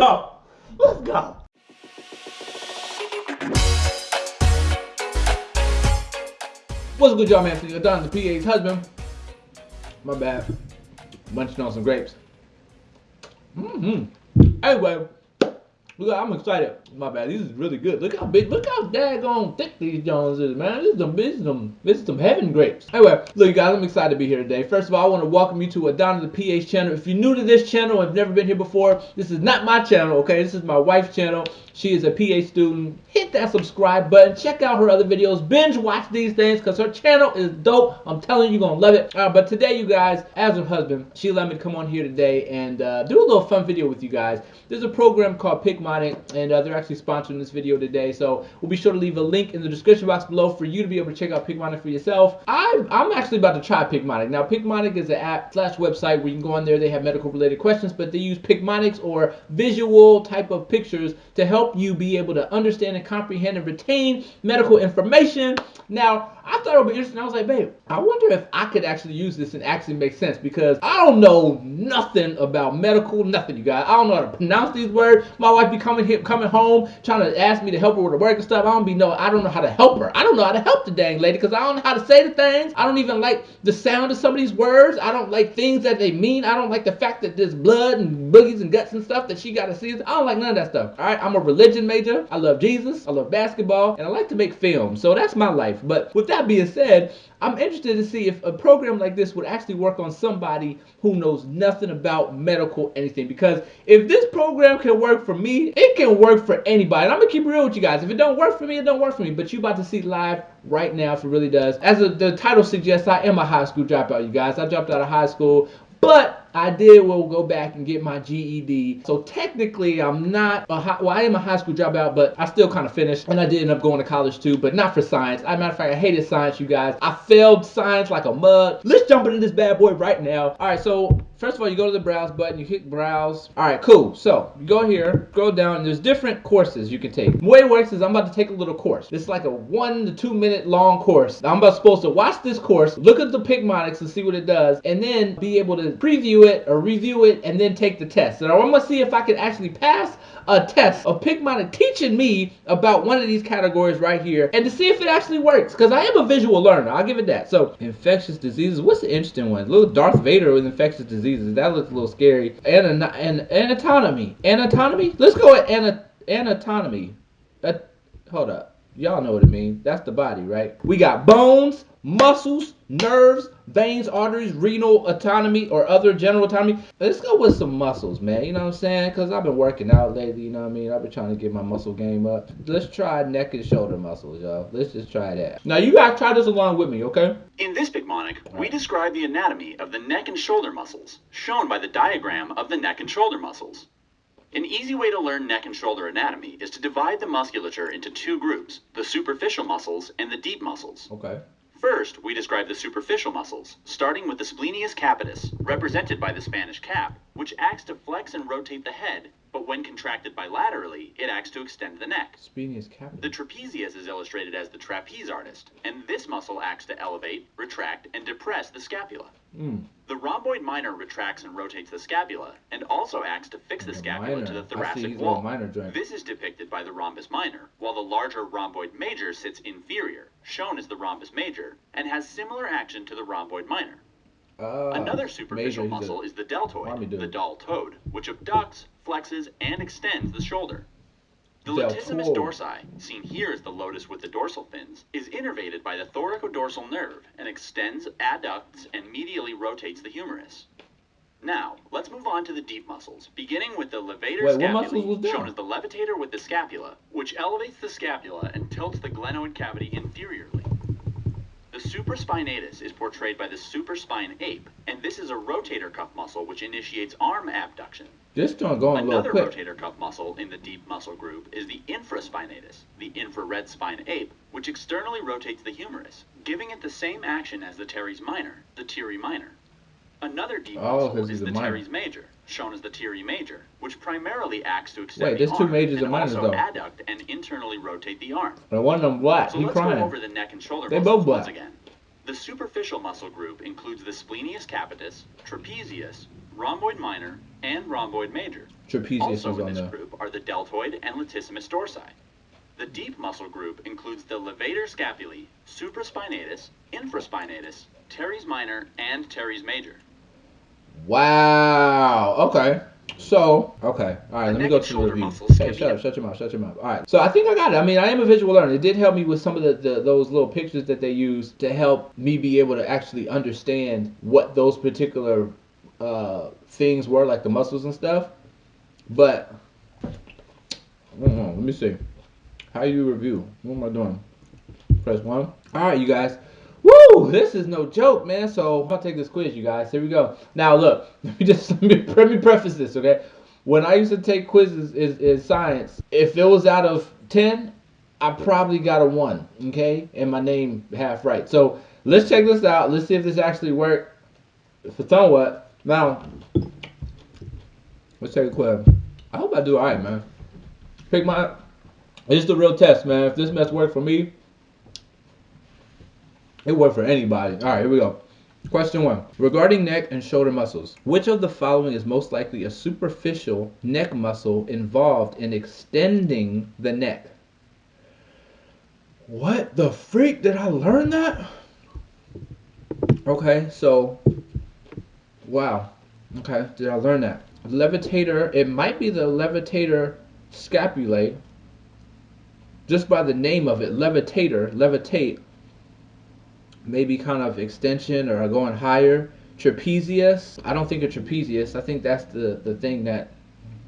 go. Let's go. What's a good, y'all, man? You're done. The PA's husband. My bad. Munching on some grapes. Mm-hmm. Anyway, look, I'm excited. My bad. These is really good. Look how big. Look how daggone thick these Jones is, man. This is some, this is some, this is some heaven grapes. Anyway, look, guys, I'm excited to be here today. First of all, I want to welcome you to Adana the PA channel. If you're new to this channel and have never been here before, this is not my channel, okay? This is my wife's channel. She is a PA student. Hit that subscribe button. Check out her other videos. Binge watch these things because her channel is dope. I'm telling you, you're going to love it. Uh, but today, you guys, as her husband, she let me come on here today and uh, do a little fun video with you guys. There's a program called Picmonic, and uh, they're actually sponsoring this video today. So we'll be sure to leave a link in the description box below for you to be able to check out Picmonic for yourself. I, I'm actually about to try Picmonic. Now, Picmonic is an app slash website where you can go on there. They have medical related questions, but they use Picmonics or visual type of pictures to help you be able to understand and comprehend and retain medical information. Now, I thought it would be interesting. I was like, babe, I wonder if I could actually use this and actually make sense because I don't know nothing about medical, nothing, you guys. I don't know how to pronounce these words. My wife be coming here, coming home, trying to ask me to help her with the work and stuff. I don't be know. I don't know how to help her. I don't know how to help the dang lady because I don't know how to say the things. I don't even like the sound of some of these words. I don't like things that they mean. I don't like the fact that there's blood and boogies and guts and stuff that she got to see. I don't like none of that stuff. All right, I'm a religion major. I love Jesus. I love basketball, and I like to make films. So that's my life. But with that being said, I'm interested to see if a program like this would actually work on somebody who knows nothing about medical anything. Because if this program can work for me, it can work for anybody. And I'm gonna keep it real with you guys. If it don't work for me, it don't work for me. But you about to see live right now if it really does. As the title suggests, I am a high school dropout, you guys. I dropped out of high school, but I did will go back and get my GED. So technically, I'm not a high, well, I am a high school dropout, but I still kind of finished, and I did end up going to college too, but not for science. As a matter of fact, I hated science, you guys. I failed science like a mug. Let's jump into this bad boy right now. All right, so first of all, you go to the browse button, you hit browse. All right, cool. So you go here, go down, and there's different courses you can take. The way it works is I'm about to take a little course. It's like a one to two minute long course. I'm about supposed to watch this course, look at the Picmonics and see what it does, and then be able to preview it or review it and then take the test. And I'm gonna see if I can actually pass a test of Picmonic teaching me about one of these categories right here and to see if it actually works because I am a visual learner. I'll give it that. So infectious diseases. What's the interesting one? Little Darth Vader with infectious diseases. That looks a little scary. And and anatomy. Anatomy. Let's go at ana, anatomy. Uh, hold up. Y'all know what it means. That's the body, right? We got bones, muscles, nerves, veins, arteries, renal autonomy, or other general autonomy. Let's go with some muscles, man. You know what I'm saying? Because I've been working out lately, you know what I mean? I've been trying to get my muscle game up. Let's try neck and shoulder muscles, y'all. Let's just try that. Now, you guys try this along with me, okay? In this Picmonic, we describe the anatomy of the neck and shoulder muscles, shown by the diagram of the neck and shoulder muscles. An easy way to learn neck and shoulder anatomy is to divide the musculature into two groups, the superficial muscles and the deep muscles. Okay. First, we describe the superficial muscles, starting with the splenius capitis, represented by the Spanish cap, which acts to flex and rotate the head, but when contracted bilaterally, it acts to extend the neck. The trapezius is illustrated as the trapeze artist, and this muscle acts to elevate, retract, and depress the scapula. Mm. The rhomboid minor retracts and rotates the scapula, and also acts to fix the The scapula minor. to the thoracic wall. This is depicted by the rhombus minor, while the larger rhomboid major sits inferior, shown as the rhombus major, and has similar action to the rhomboid minor. Uh, Another superficial major, he's a- muscle is the deltoid, the dull toad, which abducts, flexes, and extends the shoulder. The Deltoid. latissimus dorsi, seen here as the lotus with the dorsal fins, is innervated by the thoracodorsal nerve and extends, adducts, and medially rotates the humerus. Now, let's move on to the deep muscles, beginning with the levator Wait, what muscles was scapulae, shown as the levitator with the scapula, which elevates the scapula and tilts the glenoid cavity inferiorly. The supraspinatus is portrayed by the supraspine ape, and this is a rotator cuff muscle which initiates arm abduction. This don't go on Another quick. rotator cuff muscle in the deep muscle group is the infraspinatus, the infrared spine ape, which externally rotates the humerus, giving it the same action as the teres minor, the tiri minor. Another deep Oh, muscle is the minor. teres major, shown as the tiri major, which primarily acts to extend Wait, the two arm majors and minors, also though. adduct and internally rotate the arm. And one of them black. So he let's crying. go over the neck and shoulder They muscles both once black. again. The superficial muscle group includes the splenius capitis, trapezius, rhomboid minor, and rhomboid major. trapezius Also in this there. group are the deltoid and latissimus dorsi. The deep muscle group includes the levator scapulae, supraspinatus, infraspinatus, teres minor, and teres major. Wow. Okay. So, okay. All right, The let me go to the review. Hey, shut be- up, shut your mouth, shut your mouth. All right. So I think I got it. I mean, I am a visual learner. It did help me with some of the, the those little pictures that they use to help me be able to actually understand what those particular uh, things were, like the muscles and stuff. But, on, let me see. How you review? What am I doing? Press one. All right, you guys. Woo! This is no joke, man. So I'll take this quiz, you guys. Here we go. Now, look. Let me just let me, let me preface this, okay? When I used to take quizzes is in science, if it was out of ten, I probably got a one, okay, and my name half right. So let's check this out. Let's see if this actually worked for somewhat. Now, let's take a quiz. I hope I do all right, man. Pick my. It's the real test, man. If this mess worked for me, it worked for anybody. All right, here we go. Question one. Regarding neck and shoulder muscles, which of the following is most likely a superficial neck muscle involved in extending the neck? What the freak? Did I learn that? Okay, so. Wow. Okay, did I learn that? Levitator, it might be the levitator scapulae. Just by the name of it, levitator, levitate maybe kind of extension or going higher. Trapezius, I don't think a trapezius. I think that's the the thing that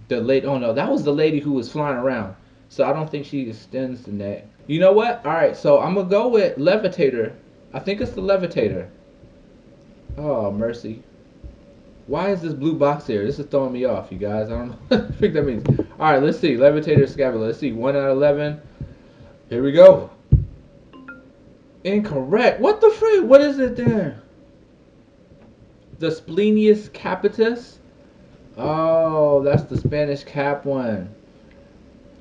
the late. Oh no, that was the lady who was flying around. So I don't think she extends the neck. You know what? All right, so I'm gonna go with levitator. I think it's the levitator. Oh mercy. Why is this blue box here? This is throwing me off, you guys. I don't know what the that means. All right, let's see. Levitator scapula. Let's see. One out of eleven. Here we go. Incorrect. What the freak? What is it there? The splenius capitis? Oh, that's the Spanish cap one.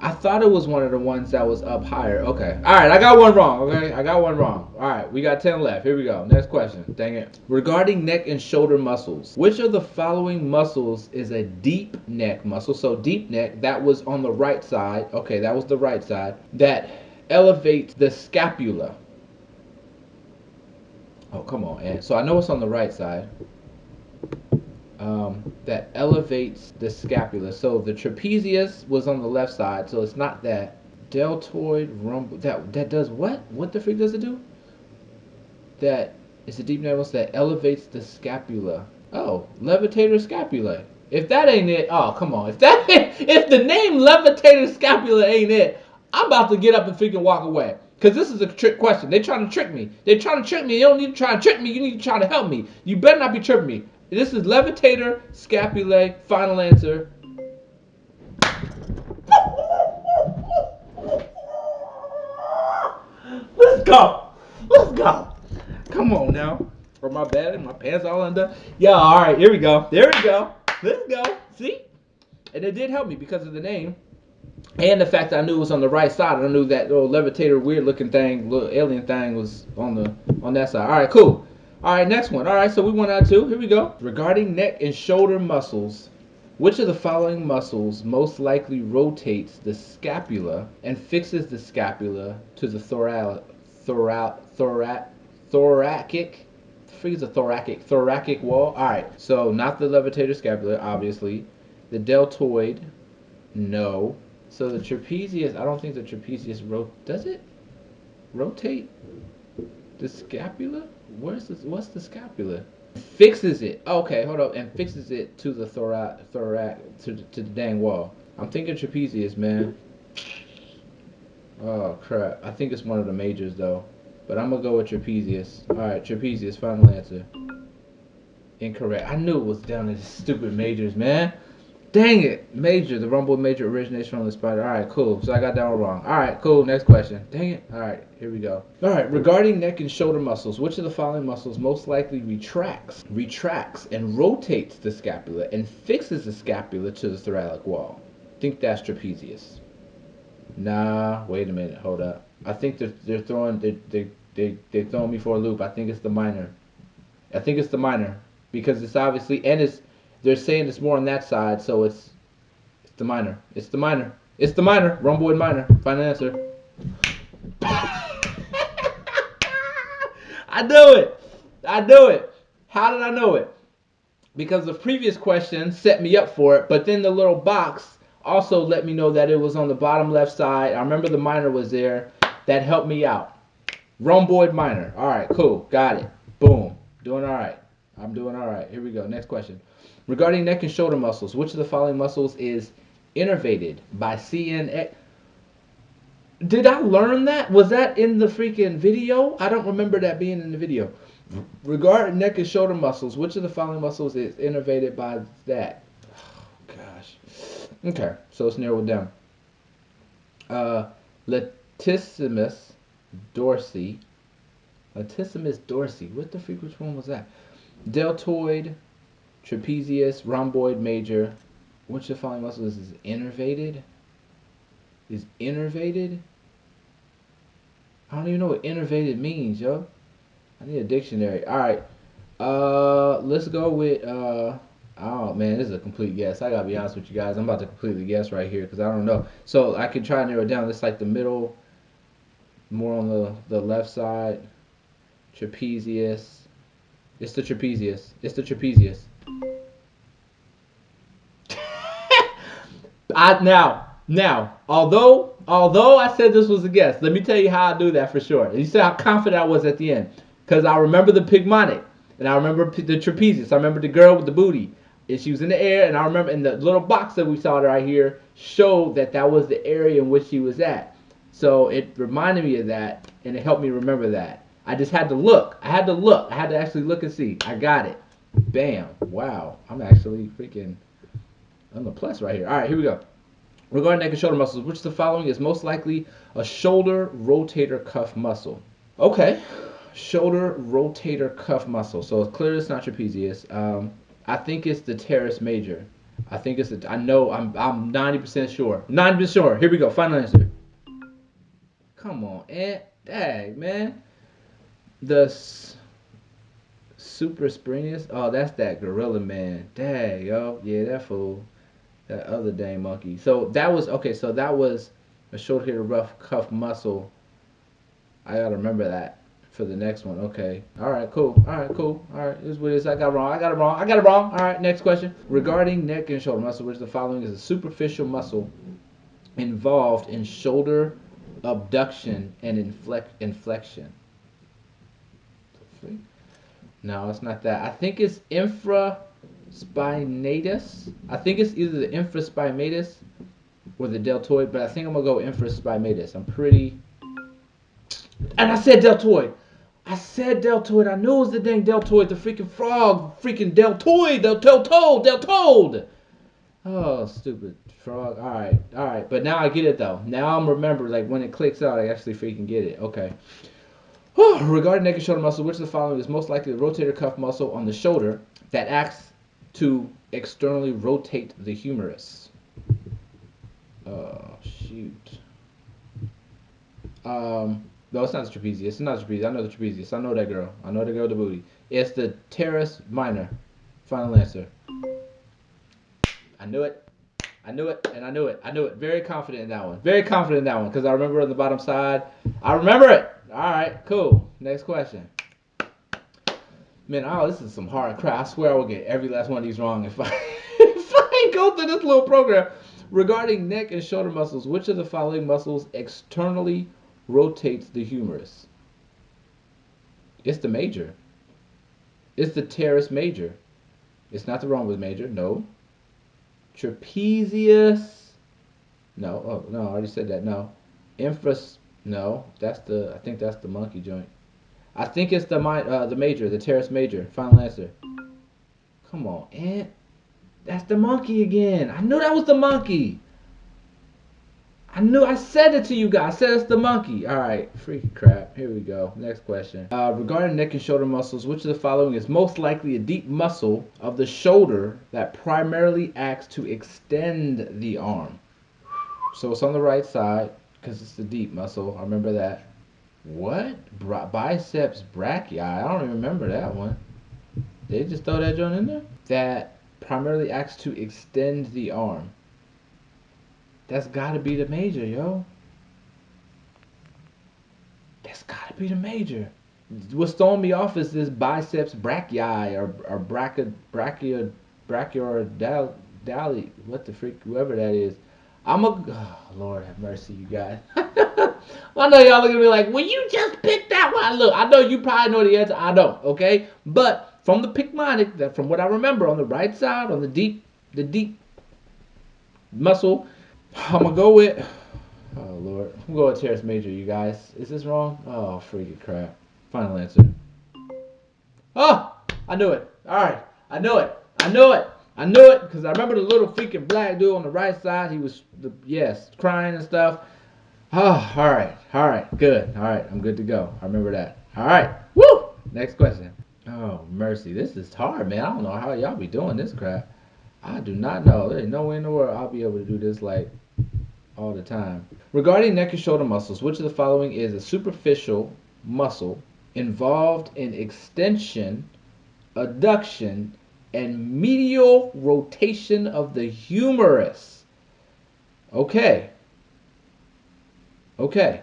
I thought it was one of the ones that was up higher. Okay. All right, I got one wrong. Okay, I got one wrong. All right, we got 10 left. Here we go. Next question. Dang it. Regarding neck and shoulder muscles, which of the following muscles is a deep neck muscle? So, deep neck, that was on the right side. Okay, that was the right side. That elevates the scapula. Oh, come on, Ant. So I know it's on the right side. Um, that elevates the scapula. So the trapezius was on the left side, so it's not that. Deltoid rumble. That that does what? What the freak does it do? That it's a deep nervous that elevates the scapula. Oh, levitator scapula. If that ain't it, oh come on. If that if the name levitator scapula ain't it, I'm about to get up and freaking walk away. Cause this is a trick question. They're trying to trick me. They're trying to trick me. You don't need to try to trick me. You need to try to help me. You better not be tripping me. This is levitator scapulae. Final answer. Let's go. Let's go. Come on now. Or my bad. And my pants all undone. Yeah. All right. Here we go. There we go. Let's go. See. And it did help me because of the name. And the fact that I knew it was on the right side, I knew that little levitator, weird looking thing, little alien thing was on the on that side. All right, cool. All right, next one. All right, so we went out two. Here we go. Regarding neck and shoulder muscles, which of the following muscles most likely rotates the scapula and fixes the scapula to the thoral, thoral, thorac, thoracic? The a thoracic, thoracic wall. All right, so not the levitator scapula, obviously. The deltoid, no. So the trapezius, I don't think the trapezius ro- does it rotate the scapula? Where's the what's the scapula? Fixes it. Okay, hold up, and fixes it to the thorac, thorac to the, to the dang wall. I'm thinking trapezius, man. Oh crap! I think it's one of the majors though, but I'm gonna go with trapezius. All right, trapezius. Final answer. Incorrect. I knew it was down in the stupid majors, man. Dang it, major. The rumble major originates from the spider. All right, cool. So I got that one wrong. All right, cool. Next question. Dang it. All right, here we go. All right, regarding neck and shoulder muscles, which of the following muscles most likely retracts, retracts, and rotates the scapula and fixes the scapula to the thoracic wall? think that's trapezius. Nah, wait a minute. Hold up. I think they're, they're throwing they they they they're throwing me for a loop. I think it's the minor. I think it's the minor because it's obviously and it's they're saying it's more on that side, so it's it's the minor. It's the minor. It's the minor. Rhomboid minor. Final answer. I knew it. I knew it. How did I know it? Because the previous question set me up for it, but then the little box also let me know that it was on the bottom left side. I remember the minor was there. That helped me out. Rhomboid minor. All right, cool. Got it. Boom. Doing all right. I'm doing all right. Here we go. Next question. Regarding neck and shoulder muscles, which of the following muscles is innervated by CNX? Did I learn that? Was that in the freaking video? I don't remember that being in the video. Regarding neck and shoulder muscles, which of the following muscles is innervated by that? Oh, gosh. Okay, so it's narrowed down. Uh, latissimus dorsi. Latissimus dorsi. What the freak? Which one was that? Deltoid, trapezius, rhomboid major. Which of the following muscles is innervated? Is innervated? I don't even know what innervated means, yo. I need a dictionary. All right. Uh, let's go with uh. Oh man, this is a complete guess. I gotta be honest with you guys. I'm about to completely guess right here because I don't know. So I can try and narrow it down. It's like the middle, more on the the left side. Trapezius. It's the trapezius. It's the trapezius. I now now although although I said this was a guess, let me tell you how I do that for sure. You see how confident I was at the end because I remember the Picmonic and I remember the trapezius. I remember the girl with the booty. And she was in the air, and I remember in the little box that we saw right here showed that that was the area in which she was at. So it reminded me of that, and it helped me remember that. I just had to look. I had to look. I had to actually look and see. I got it. Bam. Wow. I'm actually freaking on the plus right here. All right, here we go. Regarding neck and shoulder muscles, which of the following is most likely a shoulder rotator cuff muscle? Okay, shoulder rotator cuff muscle. So it's clear it's not trapezius. Um, I think it's the teres major. I think it's the, I know I'm I'm 90% sure. 90% sure. Here we go. Final answer. Come on, Ant. Dang, man. The s- super springius. Oh, that's that gorilla man. Dang, yo. Yeah, that fool. That other dang monkey. So that was okay, so that was a short shoulder rough cuff muscle. I gotta remember that for the next one. Okay. All right. Cool. All right. Cool. All right. This is what it is. I got wrong. I got it wrong. I got it wrong. All right. Next question. Regarding neck and shoulder muscle, which the following is a superficial muscle involved in shoulder abduction and inflect inflection. No, it's not that. I think it's infraspinatus. I think it's either the infraspinatus or the deltoid, but I think I'm gonna go infraspinatus. I'm pretty. And I said deltoid. I said deltoid. I knew it was the dang deltoid, the freaking frog, freaking deltoid, del deltoid, deltoid. Oh, stupid frog. All right, all right. But now I get it though. Now I'm remember like when it clicks out, I actually freaking get it. Okay. Regarding neck and shoulder muscle, which of the following is most likely the rotator cuff muscle on the shoulder that acts to externally rotate the humerus? Oh shoot. Um. No, it's not the trapezius. It's not the trapezius. I know the trapezius. I know that girl. I know the girl with the booty. It's the teres minor. Final answer. I knew it. I knew it, and I knew it. I knew it. Very confident in that one. Very confident in that one because I remember on the bottom side. I remember it. All right, cool. Next question. Man, oh, this is some hard crap. I swear I will get every last one of these wrong if I if I go through this little program. Regarding neck and shoulder muscles, which of the following muscles externally rotates the humerus? It's the major. It's the teres major. It's not the rhombus major. No. Trapezius. No. Oh no, I already said that. No. Infras. No, that's the. I think that's the monkey joint. I think it's the mi- uh, the major, the teres major. Final answer. Come on, Ant. That's the monkey again. I knew that was the monkey. I knew I said it to you guys. I said it's the monkey. All right, freaking crap. Here we go. Next question. Uh, regarding neck and shoulder muscles, which of the following is most likely a deep muscle of the shoulder that primarily acts to extend the arm? So it's on the right side because it's the deep muscle. I remember that. What? Biceps brachii. I don't even remember that one. They just throw that joint in there? That primarily acts to extend the arm. That's gotta be the major, yo. That's gotta be the major. What's throwing me off is this biceps brachii or or brachia brachia brachioradial dali what the freak whoever that is. I'm a oh, Lord have mercy, you guys. I know y'all are gonna be like, well, you just picked that one. Look, I know you probably know the answer. I don't. Okay, but from the Picmonic, that from what I remember, on the right side, on the deep, the deep muscle, I'm gonna go with. Oh Lord, I'm going with teres major. You guys, is this wrong? Oh freaking crap! Final answer. Oh, I knew it. All right, I knew it. I knew it. I knew it because I remember the little freaking black dude on the right side. He was, the, yes, crying and stuff. Ah, oh, all right, all right, good. All right, I'm good to go. I remember that. All right, woo. Next question. Oh mercy, this is hard, man. I don't know how y'all be doing this crap. I do not know. There's no way in the world I'll be able to do this like all the time. Regarding neck and shoulder muscles, which of the following is a superficial muscle involved in extension, adduction, and medial rotation of the humerus? Okay. Okay.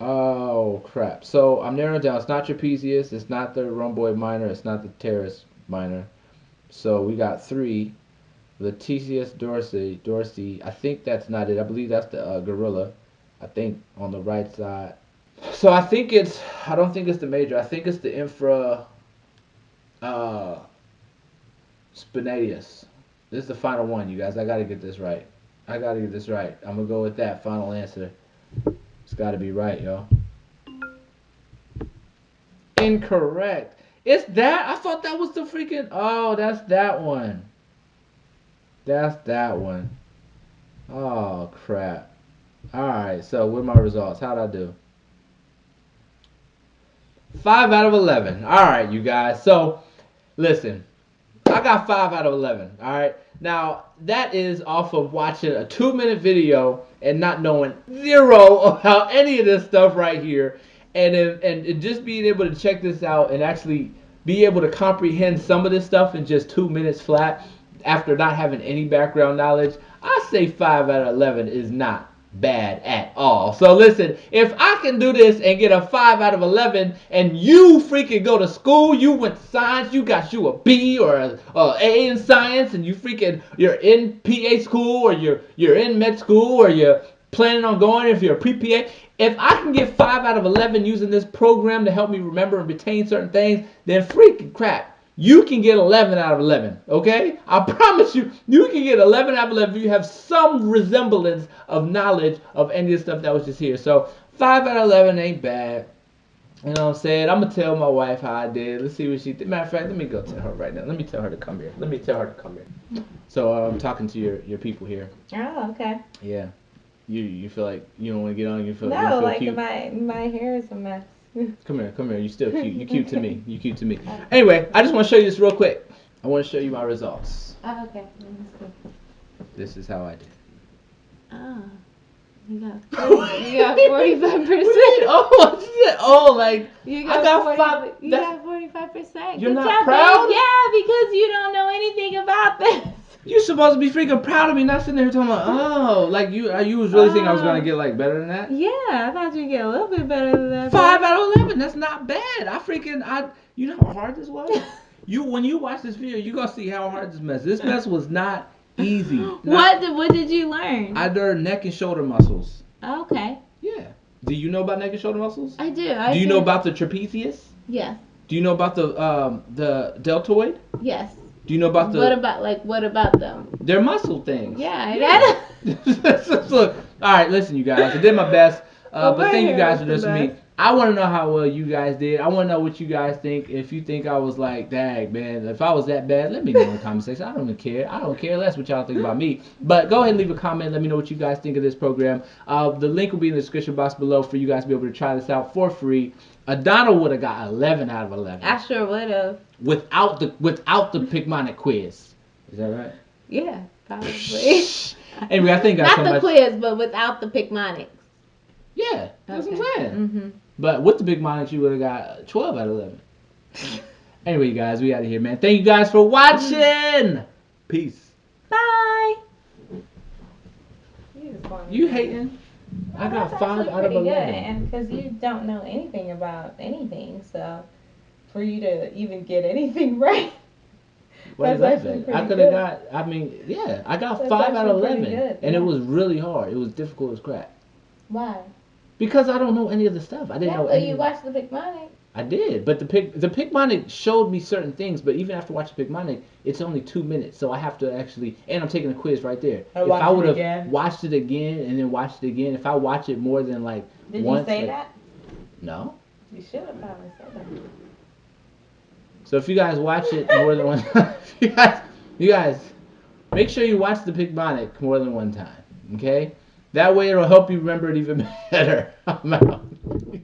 Oh crap. So I'm narrowing down. It's not trapezius. It's not the rhomboid minor. It's not the teres minor. So we got three. TCS Dorsey, Dorsey. I think that's not it. I believe that's the uh, gorilla. I think on the right side. So I think it's. I don't think it's the major. I think it's the infra. Uh. Spinatus. This is the final one, you guys. I gotta get this right. I gotta get this right. I'm gonna go with that final answer. It's gotta be right, yo. Incorrect. It's that? I thought that was the freaking. Oh, that's that one. That's that one. Oh, crap. Alright, so what are my results? How'd I do? 5 out of 11. Alright, you guys. So, listen. I got 5 out of 11. Alright? Now, that is off of watching a two minute video and not knowing zero about any of this stuff right here. And, and, and just being able to check this out and actually be able to comprehend some of this stuff in just two minutes flat after not having any background knowledge, I say 5 out of 11 is not bad at all. So listen, if I can do this and get a 5 out of 11 and you freaking go to school, you went to science, you got you a B or a, a A in science and you freaking you're in PA school or you're you're in med school or you're planning on going if you're a pre-PA, if I can get 5 out of 11 using this program to help me remember and retain certain things, then freaking crap. You can get 11 out of 11, okay? I promise you, you can get 11 out of 11 if you have some resemblance of knowledge of any of the stuff that was just here. So 5 out of 11 ain't bad. You know what I'm saying? I'm going to tell my wife how I did. Let's see what she did. Matter of fact, let me go tell her right now. Let me tell her to come here. Let me tell her to come here. So uh, I'm talking to your, your people here. Oh, okay. Yeah. You you feel like you don't want to get on. You feel you No, feel like cute. my my hair is a mess. Come here, come here. You still cute. You cute to me. You cute to me. Anyway, I just want to show you this real quick. I want to show you my results. Oh, okay. This is how I did. Oh, you got 40, you got forty five percent. Oh, oh, like You I got five- You got forty five percent. You're not proud? Yeah, because you don't know anything about this. You supposed to be freaking proud of me, not sitting there talking about oh, like you. uh, You was really thinking I was gonna Oh. get like better than that. Yeah, I thought you'd get a little bit better than that. Five out of eleven. That's not bad. I freaking I. You know how hard this was. you when you watch this video, you gonna see how hard this mess. This mess was not easy. Not- What did, what did you learn? I learned neck and shoulder muscles. okay, Yeah. Do you know about neck and shoulder muscles? I do. I Do you know about the trapezius? Yes, Do you know about the um the deltoid? yes. Do you know about the what about like what about them? their muscle things? Yeah, I Look, all right, listen, you guys. I did my best, uh, Well, but thank you guys was for the listening to me. best. I want to know how well you guys did. I want to know what you guys think. If you think I was like, dang, man, if I was that bad, let me know in the comment section. I don't even care. I don't care less what y'all think about me. But go ahead and leave a comment. Let me know what you guys think of this program. Uh, the link will be in the description box below for you guys to be able to try this out for free. Adana would have got 11 out of 11 I sure would have. without the without the Picmonic quiz. Is that right? Yeah, probably. Anyway, I think I Not so the much. quiz, but without the Picmonics. Yeah, that's what I'm saying. Mm-hmm. But with the Picmonics, you would have got 12 out of 11. anyway, you guys, we out of here, man. Thank you guys for watching. Peace. Bye. You hating? I got five out of pretty good, eleven. and because you don't know anything about anything, so for you to even get anything right, What that? I could have got. I mean, yeah, I got That's five out of eleven, good, and it was really hard. It was difficult as crap why? because I don't know any of the stuff. I didn't Yeah, know any. you watched the Big Money. I did, but the pick the Picmonic showed me certain things. But even after watching Picmonic, it's only two minutes, so I have to actually. And I'm taking a quiz right there. I if I would have watched it again and then watched it again, if I watch it more than like Did once, you say like- that? no. You should have probably said that. So if you guys watch it more than one time, you guys, you guys, make sure you watch the Picmonic more than one time. Okay, that way it'll help you remember it even better. I'm out.